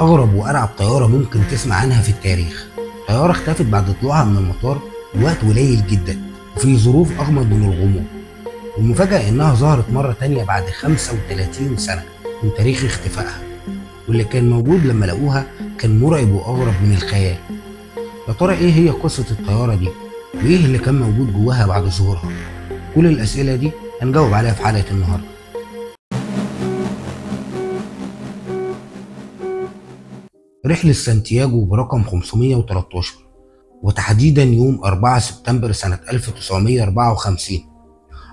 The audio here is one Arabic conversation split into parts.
أغرب وأرعب طيارة ممكن تسمع عنها في التاريخ. طيارة اختفت بعد طلوعها من المطار بوقت قليل جدا وفي ظروف أغمض من الغموض. والمفاجأة إنها ظهرت مرة تانية بعد 35 سنة من تاريخ اختفائها. واللي كان موجود لما لقوها كان مرعب وأغرب من الخيال. يا ترى إيه هي قصة الطيارة دي؟ وإيه اللي كان موجود جواها بعد ظهورها؟ كل الأسئلة دي هنجاوب عليها في حلقة النهاردة. رحلة سانتياغو برقم 513 وتحديدا يوم 4 سبتمبر سنة 1954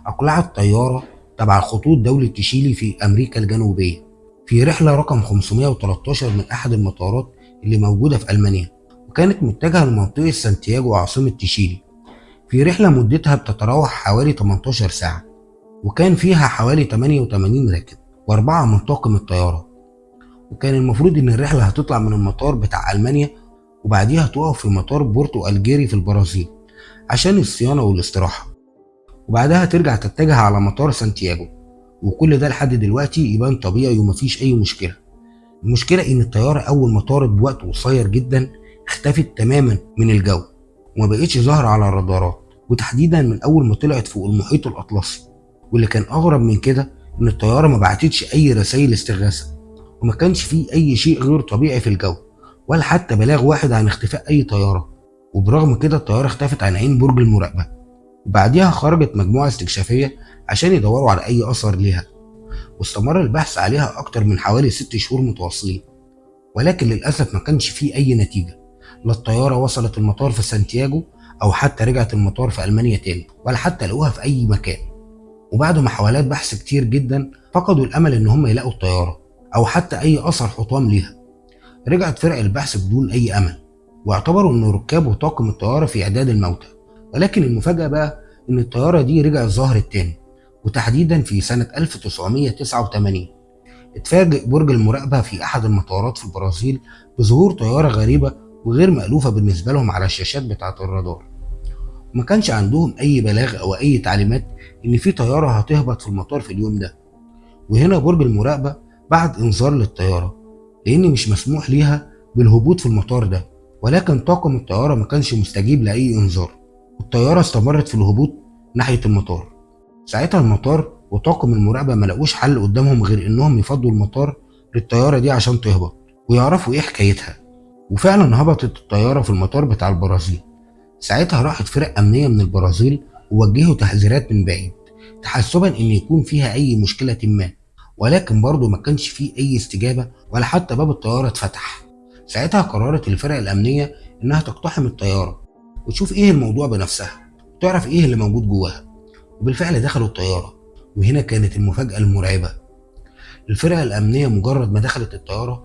أقلعت طيارة تبع الخطوط دولة تشيلي في أمريكا الجنوبية في رحلة رقم 513 من أحد المطارات اللي موجودة في ألمانيا وكانت متجهة لمنطقة سانتياغو عاصمة تشيلي. في رحلة مدتها بتتراوح حوالي 18 ساعة وكان فيها حوالي 88 راكب وأربعة من طاقم الطيارة. وكان المفروض إن الرحلة هتطلع من المطار بتاع ألمانيا وبعديها تقف في مطار بورتو ألجيري في البرازيل عشان الصيانة والاستراحة. وبعدها ترجع تتجه على مطار سانتياغو. وكل ده لحد دلوقتي يبان طبيعي ومفيش أي مشكلة. المشكلة إن الطيارة أول ما طارت بوقت قصير جدا اختفت تماما من الجو وما بقتش ظاهرة على الرادارات وتحديدا من أول ما طلعت فوق المحيط الأطلسي. واللي كان أغرب من كده إن الطيارة ما بعتتش أي رسائل استغاثة. وما كانش فيه أي شيء غير طبيعي في الجو ولا حتى بلاغ واحد عن اختفاء أي طيارة. وبرغم كده الطيارة اختفت عن عين برج المراقبة. وبعديها خرجت مجموعة استكشافية عشان يدوروا على أي أثر ليها. واستمر البحث عليها أكتر من حوالي ست شهور متواصلين. ولكن للأسف ما كانش فيه أي نتيجة. لا الطيارة وصلت المطار في سانتياغو أو حتى رجعت المطار في ألمانيا تاني ولا حتى لقوها في أي مكان. وبعد محاولات بحث كتير جدا فقدوا الأمل إن هم يلاقوا الطيارة. أو حتى أي أثر حطام ليها. رجعت فرق البحث بدون أي أمل واعتبروا إن ركاب وطاقم الطيارة في إعداد الموتى. ولكن المفاجأة بقى إن الطيارة دي رجعت ظهرت تاني وتحديدا في سنة 1989 اتفاجئ برج المراقبة في أحد المطارات في البرازيل بظهور طيارة غريبة وغير مألوفة بالنسبة لهم على الشاشات بتاعة الرادار. وما كانش عندهم أي بلاغ أو أي تعليمات إن في طيارة هتهبط في المطار في اليوم ده. وهنا برج المراقبة بعت إنذار للطيارة لأن مش مسموح ليها بالهبوط في المطار ده ولكن طاقم الطيارة ما كانش مستجيب لأي إنذار والطيارة استمرت في الهبوط ناحية المطار. ساعتها المطار وطاقم المراقبة ما لقوش حل قدامهم غير إنهم يفضوا المطار للطيارة دي عشان تهبط ويعرفوا إيه حكايتها. وفعلا هبطت الطيارة في المطار بتاع البرازيل. ساعتها راحت فرق أمنية من البرازيل ووجهوا تحذيرات من بعيد تحسبا إن يكون فيها أي مشكلة ما. ولكن برضه ما كانش فيه أي استجابة ولا حتى باب الطيارة اتفتح. ساعتها قررت الفرق الأمنية إنها تقتحم الطيارة وتشوف إيه الموضوع بنفسها وتعرف إيه اللي موجود جواها. وبالفعل دخلوا الطيارة وهنا كانت المفاجأة المرعبة. الفرق الأمنية مجرد ما دخلت الطيارة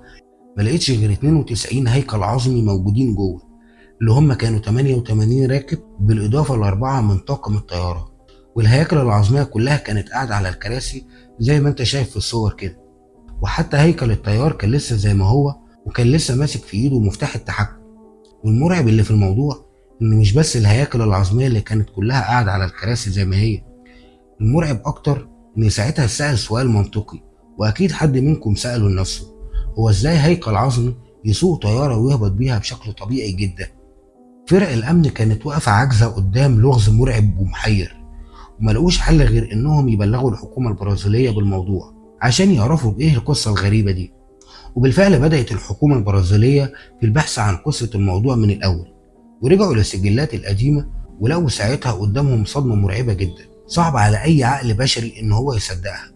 ما لقيتش غير 92 هيكل عظمي موجودين جوه اللي هم كانوا 88 راكب بالإضافة لأربعة من طاقم الطيارة. والهياكل العظمية كلها كانت قاعدة على الكراسي زي ما انت شايف في الصور كده. وحتى هيكل الطيار كان لسه زي ما هو وكان لسه ماسك في ايده مفتاح التحكم. والمرعب اللي في الموضوع إن مش بس الهياكل العظمية اللي كانت كلها قاعدة على الكراسي زي ما هي. المرعب أكتر إن ساعتها سأل سؤال منطقي وأكيد حد منكم سأله لنفسه. هو إزاي هيكل عظمي يسوق طيارة ويهبط بيها بشكل طبيعي جدا؟ فرق الأمن كانت واقفة عاجزة قدام لغز مرعب ومحير. وما لقوش حل غير إنهم يبلغوا الحكومة البرازيلية بالموضوع عشان يعرفوا بايه القصة الغريبة دي. وبالفعل بدأت الحكومة البرازيلية في البحث عن قصة الموضوع من الأول ورجعوا للسجلات القديمة ولقوا ساعتها قدامهم صدمة مرعبة جدا صعب على أي عقل بشري إن هو يصدقها.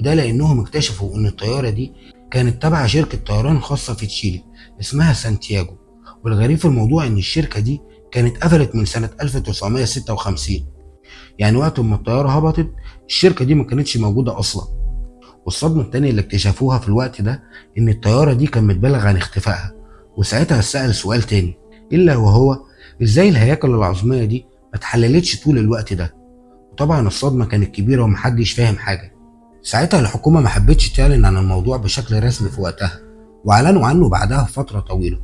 وده لأنهم اكتشفوا إن الطيارة دي كانت تبع شركة طيران خاصة في تشيلي اسمها سانتياغو والغريب في الموضوع إن الشركة دي كانت قفلت من سنة 1956 يعني وقت ما الطيارة هبطت الشركة دي ما كانتش موجودة أصلا. والصدمة التانية اللي اكتشفوها في الوقت ده إن الطيارة دي كان متبلغ عن اختفائها. وساعتها سأل سؤال تاني إلا وهو إزاي الهياكل العظمية دي ما اتحللتش طول الوقت ده؟ وطبعا الصدمة كانت كبيرة ومحدش فاهم حاجة. ساعتها الحكومة ما حبتش تعلن عن الموضوع بشكل رسمي في وقتها وأعلنوا عنه بعدها بفترة طويلة.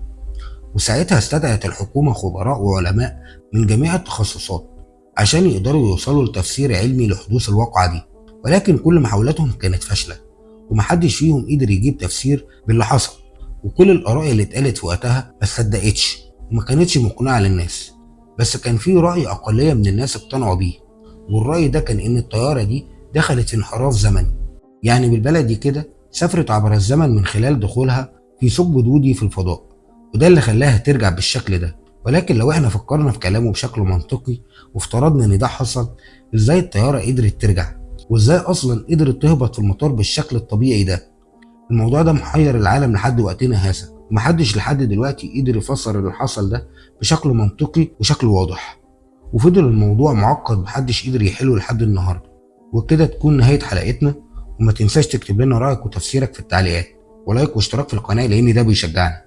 وساعتها استدعت الحكومة خبراء وعلماء من جميع التخصصات. عشان يقدروا يوصلوا لتفسير علمي لحدوث الواقعة دي. ولكن كل محاولاتهم كانت فاشلة ومحدش فيهم قدر يجيب تفسير باللي حصل. وكل الآراء اللي اتقالت في وقتها ما صدقتش وما كانتش مقنعة للناس. بس كان في رأي أقلية من الناس اقتنعوا بيه. والرأي ده كان إن الطيارة دي دخلت في انحراف زمني. يعني بالبلدي كده سافرت عبر الزمن من خلال دخولها في ثقب دودي في الفضاء. وده اللي خلاها ترجع بالشكل ده. ولكن لو إحنا فكرنا في كلامه بشكل منطقي وافترضنا إن ده حصل إزاي الطيارة قدرت ترجع؟ وإزاي أصلا قدرت تهبط في المطار بالشكل الطبيعي ده؟ الموضوع ده محير العالم لحد وقتنا هذا ومحدش لحد دلوقتي قدر يفسر اللي حصل ده بشكل منطقي وشكل واضح. وفضل الموضوع معقد محدش قدر يحله لحد النهارده. وكده تكون نهاية حلقتنا وما تنساش تكتب لنا رأيك وتفسيرك في التعليقات ولايك واشتراك في القناة لأن ده بيشجعنا.